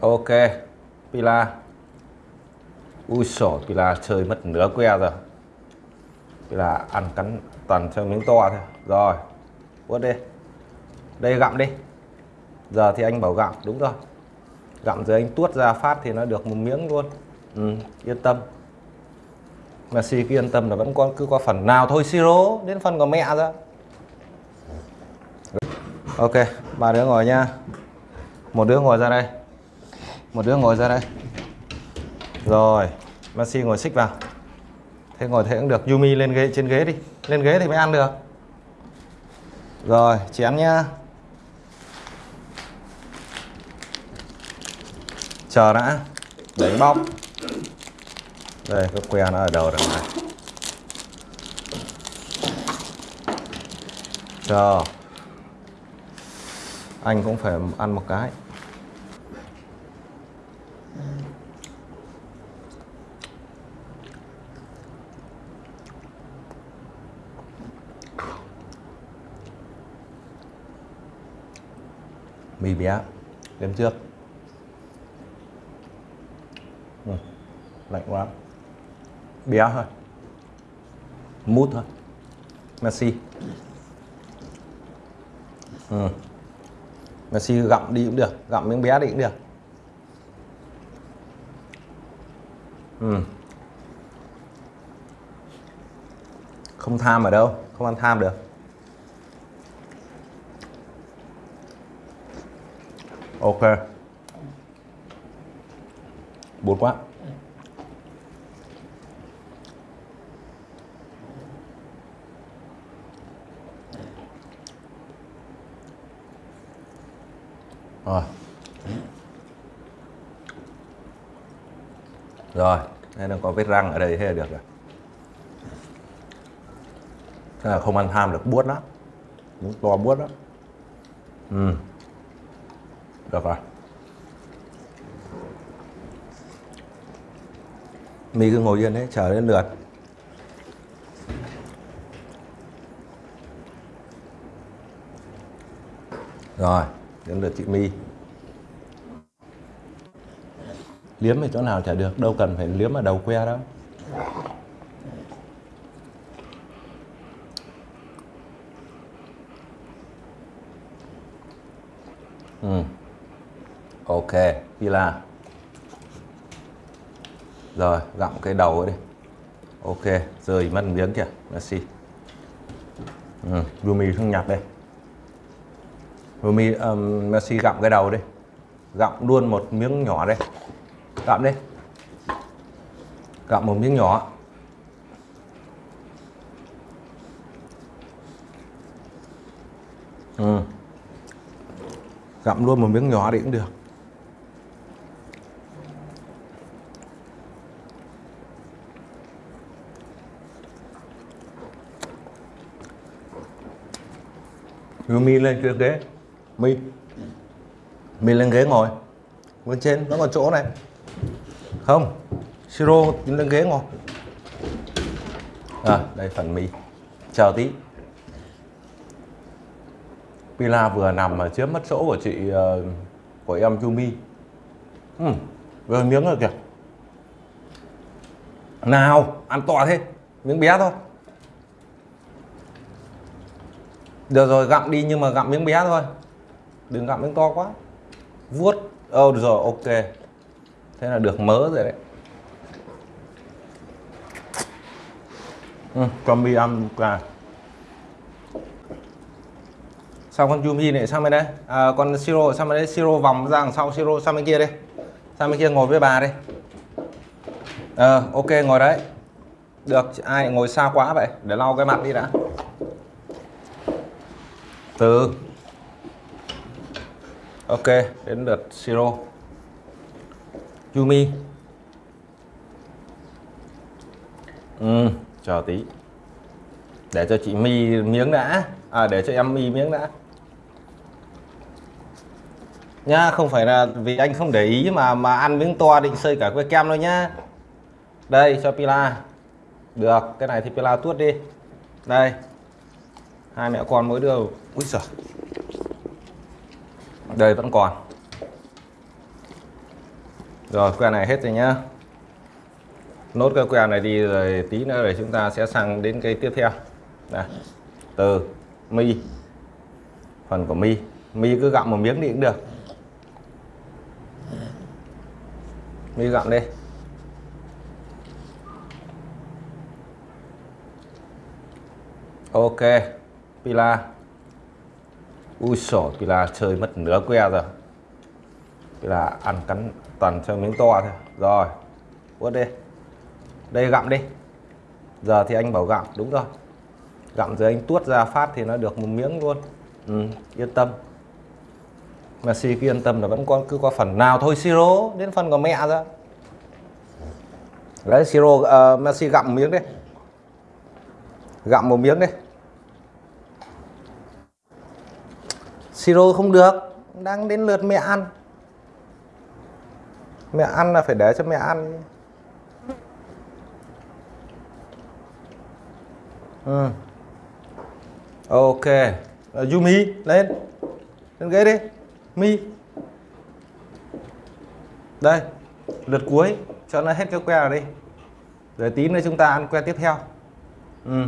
ok Pila. Ui sổ Pila chơi mất nửa que rồi. Pila ăn cắn toàn cho miếng to thôi. Rồi quất đi. Đây gặm đi. Giờ thì anh bảo gặm đúng rồi. Gặm rồi anh tuốt ra phát thì nó được một miếng luôn. Ừ, yên tâm. Mà cứ yên tâm là vẫn có cứ có phần nào thôi siro đến phần của mẹ ra. Ok ba đứa ngồi nha. Một đứa ngồi ra đây một đứa ngồi ra đây. Rồi Masi ngồi xích vào. Thế ngồi thế cũng được. Yumi lên ghế, trên ghế đi. Lên ghế thì mới ăn được. Rồi, chị ăn nhá. Chờ đã. Đánh bóc. Đây cái que nó ở đầu đằng này. Chờ. Anh cũng phải ăn một cái. Mì bé. Đêm trước. Ừ, lạnh quá. Bé thôi. Mút thôi. Messi. Ừ. Messi gặm đi cũng được gặm miếng bé đi cũng được. Ừ. không tham ở đâu không ăn tham được. Ok. Buồn quá. Rồi. Rồi đây nó có vết răng ở đây, thế là được rồi. Thế là không ăn tham được buốt lắm. Đúng to buốt lắm. Ừ được rồi mì cứ ngồi yên đấy, chờ đến lượt. Rồi, đến lượt chị mi liếm ở chỗ nào chả được, đâu cần phải liếm ở đầu que đâu. Ừ ok pila rồi gặm cái đầu ấy đi. Ok rời mất miếng kìa merci. Ừ. Rumi không nhặt đây. Rumi um, Messi gặm cái đầu đi. Gặm luôn một miếng nhỏ đây. Gặm đi. Gặm một miếng nhỏ. Ừ. gặm luôn một miếng nhỏ đi cũng được. Mi lên kia ghế. Mi. Mi lên ghế ngồi. Bên trên nó còn chỗ này. Không siro lên ghế ngồi. À đây phần mi. Chờ tí. Pila vừa nằm mà chiếm mất chỗ của chị uh, của em Yumi ừ, vừa miếng rồi kìa. Nào ăn to thế. Miếng bé thôi. Được rồi gặm đi nhưng mà gặm miếng bé thôi. Đừng gặm miếng to quá. Vuốt. Ơ oh, rồi ok. Thế là được mớ rồi đấy. Ừ, con mi ăn cả. Sao con Yumi này sang bên đây. À, con Siro sang bên đây. Siro vòng ra đằng sau Siro sang bên kia đây sang bên kia ngồi với bà đây ờ à, ok ngồi đấy. Được ai ngồi xa quá vậy? Để lau cái mặt đi đã từ. Ok đến lượt siro. Yumi. Ừ, chờ tí. Để cho chị mi miếng đã. À để cho em mi miếng đã. Nhá không phải là vì anh không để ý mà mà ăn miếng to định xây cả que kem thôi nhá. Đây cho Pila. Được cái này thì Pila tuốt đi. Đây hai mẹ con mỗi đứa. Úi giời. Đây vẫn còn. Rồi que này hết rồi nhá. Nốt cái que này đi rồi tí nữa rồi chúng ta sẽ sang đến cái tiếp theo. Này từ mi. Phần của mi. Mi cứ gặm một miếng đi cũng được. Mi gặm đi. Ok pila. Ui sổ pila chơi mất nửa que rồi. Pila ăn cắn toàn cho miếng to thôi. Rồi Uất đi. Đây gặm đi. Giờ thì anh bảo gặm đúng rồi. Gặm rồi anh tuốt ra phát thì nó được một miếng luôn. Ừ, yên tâm. Messi cứ yên tâm là vẫn có cứ có phần nào thôi. Siro đến phần của mẹ ra. Đấy siro ờ, uh, Messi gặm một miếng đi. Gặm một miếng đi. Siro không được. Đang đến lượt mẹ ăn. Mẹ ăn là phải để cho mẹ ăn. Ừ. ok. Ờ, Yumi, lên. Lên ghế đi. Mi. Đây, lượt cuối. Cho nó hết cái que rồi đi. Rồi tí nữa chúng ta ăn que tiếp theo. Ừ.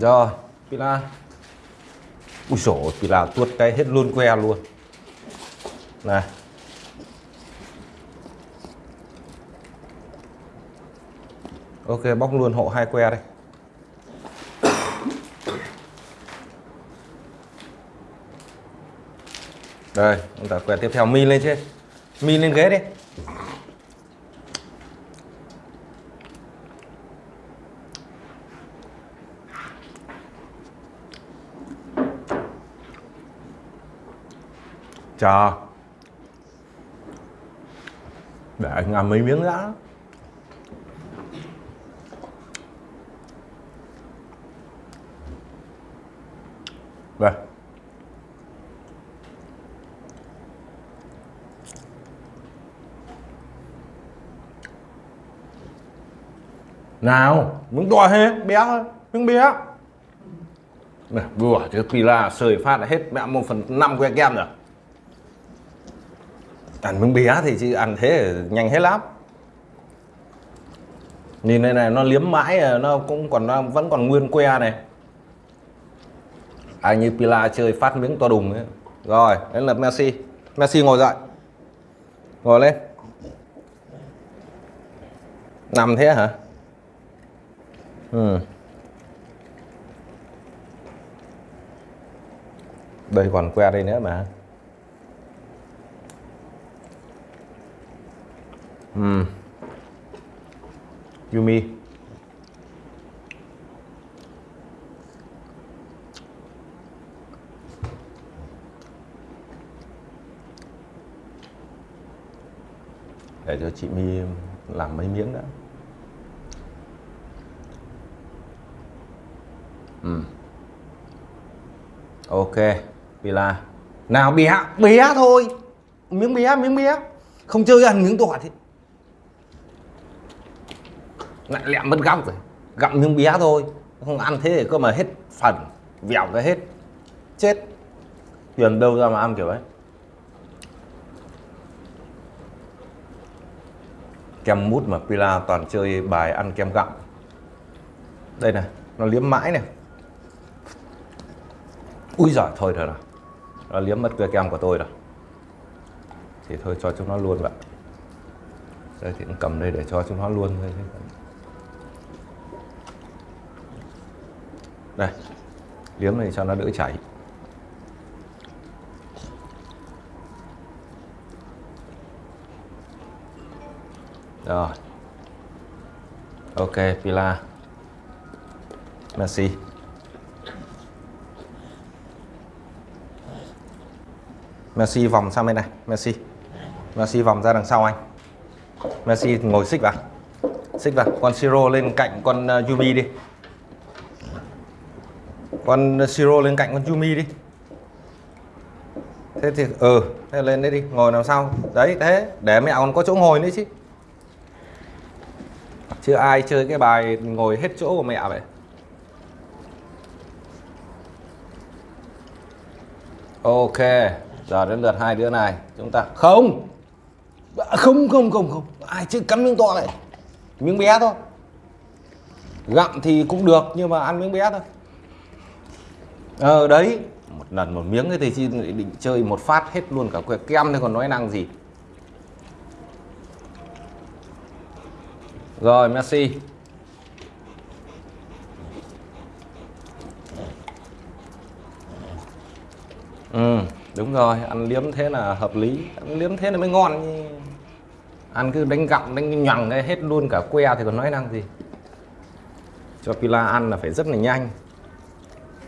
rồi pila ui sổ pila tuốt cái hết luôn que luôn. Này. Ok bóc luôn hộ hai que đây. Đây, chúng ta que tiếp theo. Mi lên trên. Mi lên ghế đi. Cho Để anh ăn mấy miếng đã. Đây. nào, miếng to hết, bé thôi miếng bé này vừa cái pila sơi phát là hết, mẹ một phần năm que kem rồi ăn miếng bía thì chứ ăn thế nhanh hết lắm nhìn đây này, nó liếm mãi, nó cũng còn, nó vẫn còn nguyên que này. Ai như pila chơi phát miếng to đùng ấy. Rồi, đến lượt messi. Messi ngồi dậy. Ngồi lên. Nằm thế hả? Ừ. đây còn que đây nữa mà. Ừ. Yumi. Để cho chị My làm mấy miếng đã. Ừ. ok, pila. Nào bé bía thôi. Miếng bía miếng bía không chơi ăn miếng tỏi thì lại lẹm mất góc rồi. Gặm miếng bé thôi. Không ăn thế thì cơ mà hết phần, vẹo cái hết. Chết. Tiền đâu ra mà ăn kiểu ấy? Kem mút mà Pila toàn chơi bài ăn kem gặm. Đây này, nó liếm mãi này. Ui giỏi thôi rồi. Nào nó liếm mất cái kem của tôi rồi. Thì thôi cho chúng nó luôn vậy đây thì cũng cầm đây để cho chúng nó luôn thôi đây, liếm này cho nó đỡ chảy. Rồi. Ok, pila. Messi Messi vòng sang bên này. Messi Messi vòng ra đằng sau anh. Messi ngồi xích vào. Xích vào. Con Siro lên cạnh con ờ, Yumi đi con Siro lên cạnh con Yumi đi. Thế thì ừ thế lên đấy đi, ngồi làm sau đấy, thế, để mẹ còn có chỗ ngồi nữa chứ. Chưa ai chơi cái bài ngồi hết chỗ của mẹ vậy? Ok, giờ đến lượt hai đứa này, chúng ta, không! Không không không không, ai chứ cắn miếng to này? Miếng bé thôi. Gặm thì cũng được, nhưng mà ăn miếng bé thôi ờ đấy. Một lần một miếng thì chi định chơi một phát hết luôn cả que kem thì còn nói năng gì? Rồi, Messi. Ừ đúng rồi, ăn liếm thế là hợp lý. Ăn liếm thế là mới ngon ăn cứ đánh gặm, đánh nhằng hết luôn cả que thì còn nói năng gì? Cho pila ăn là phải rất là nhanh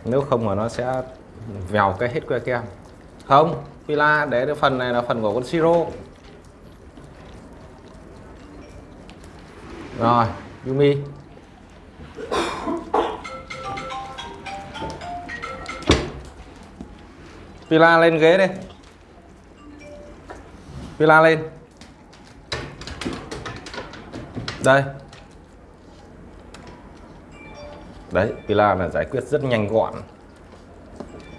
nếu không mà nó sẽ vèo cái hết que kem. Không, pila, để cái phần này là phần của con siro rồi, Yumi. Pila lên ghế đi. Pila lên. Đây đấy, Pila là giải quyết rất nhanh gọn.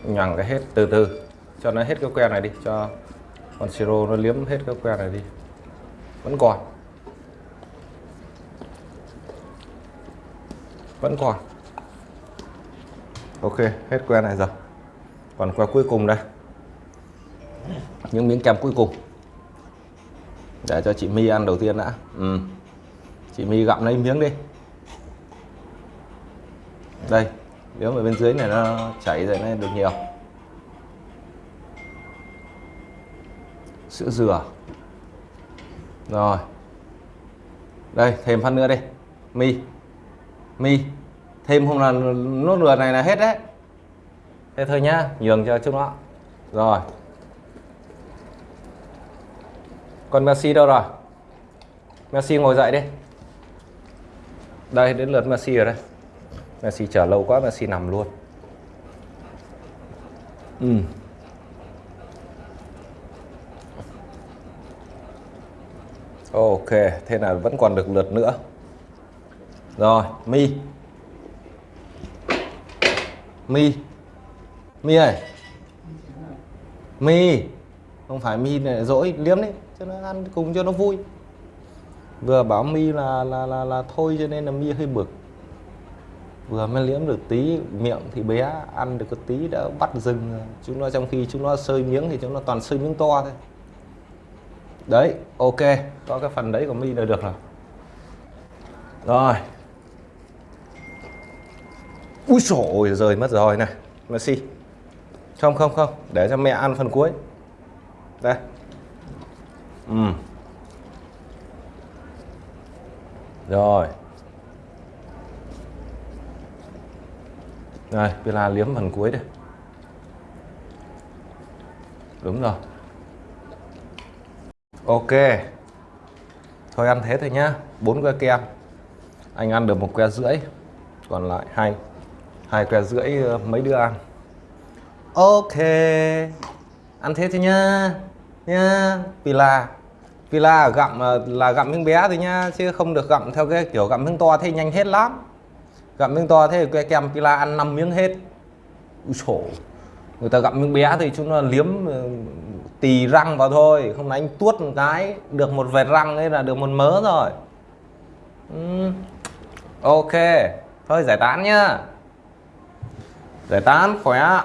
Nhằng cái hết từ từ. Cho nó hết cái que này đi, cho con siro nó liếm hết cái que này đi. Vẫn còn. Vẫn còn. Ok, hết que này rồi. Còn que cuối cùng đây. Những miếng kem cuối cùng. Để cho chị My ăn đầu tiên đã. Ừ. chị My gặm lấy miếng đi đây, nếu mà bên dưới này nó chảy rồi này được nhiều. Sữa dừa. Rồi. Đây, thêm phát nữa đi. Mi. Mi. Thêm không là nốt lửa này là hết đấy. Thế thôi nhá, nhường cho chúng nó. Rồi. Còn Messi đâu rồi? Messi ngồi dậy đi. Đây, đến lượt Messi rồi đây. Messi chờ lâu quá Messi nằm luôn. Ừ. Ok thế là vẫn còn được lượt nữa. Rồi mi. Mi. Mi ơi. Mi. Không phải mi này dỗi liếm đấy cho nó ăn cùng cho nó vui. Vừa bảo mi là là là là thôi cho nên là mi hơi bực vừa mới liếm được tí, miệng thì bé ăn được cái tí đã bắt dừng chúng nó trong khi chúng nó sơi miếng thì chúng nó toàn sơi miếng to thôi. Đấy, ok. Có cái phần đấy của mi là được rồi. Rồi. Ui sổ rời mất rồi này. Messi. Không không không. Để cho mẹ ăn phần cuối. Đây. Ừ. rồi. Đây, Pila liếm phần cuối đây. Đúng rồi. Ok. Thôi ăn thế thôi nhá. bốn que kem. Anh ăn được một que rưỡi. Còn lại hai hai que rưỡi ờ, mấy đứa ăn. Ok. Ăn thế thôi nhá. Nhá. Pila. Pila gặm ờ, là gặm miếng bé thôi nhá, chứ không được gặm theo cái kiểu gặm miếng to thế nhanh hết lắm gặm miếng to thế que kem pila ăn 5 miếng hết. Ui sổ người ta gặm miếng bé thì chúng nó liếm ờ, tì răng vào thôi. Không đánh tuốt một cái, được một vệt răng ấy là được một mớ rồi. Ok. Thôi, giải tán nhá. Giải tán, khỏe.